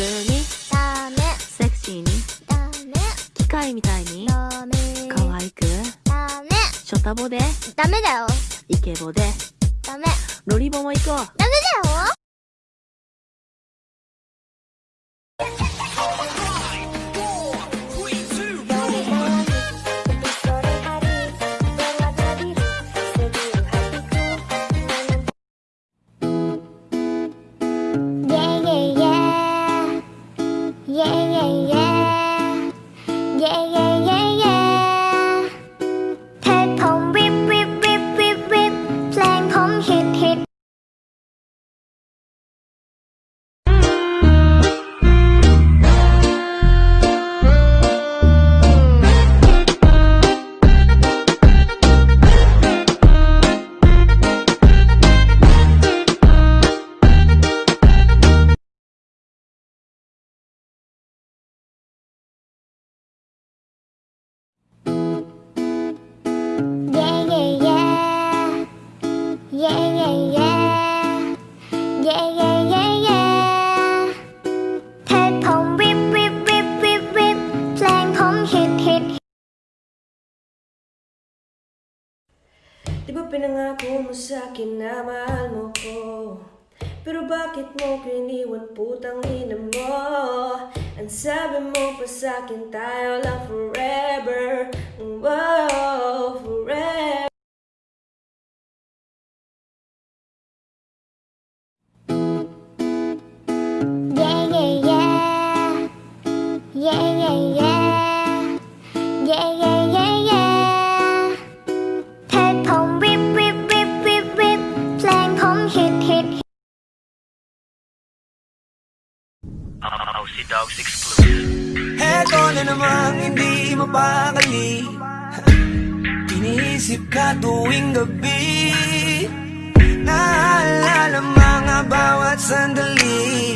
通にダメ。セクシーに。ダメ。機械みたいに。ダメ。可愛く。ダメ。ショタボで。ダメだよ。イケボで。ダメ。ロリボも行こう。ダメだよ Di ba pinangako mo sa na mahal mo ko? Pero bakit mo ko iniwan putang ina mo? Ang sabi mo pa sa akin tayo lang forever Wow, forever. Yeah, yeah, yeah. Yeah, yeah, yeah, yeah. Aussie Dogs Exclusive. Eto na namang hindi mapakali Iniisip ka tuwing gabi Naalala mga bawat sandali